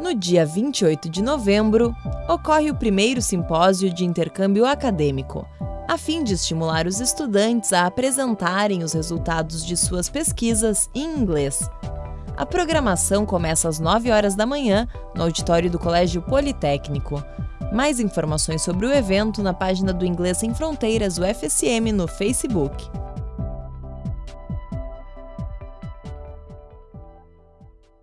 No dia 28 de novembro, ocorre o primeiro simpósio de intercâmbio acadêmico, a fim de estimular os estudantes a apresentarem os resultados de suas pesquisas em inglês. A programação começa às 9 horas da manhã no auditório do Colégio Politécnico. Mais informações sobre o evento na página do Inglês Sem Fronteiras, UFSM, no Facebook.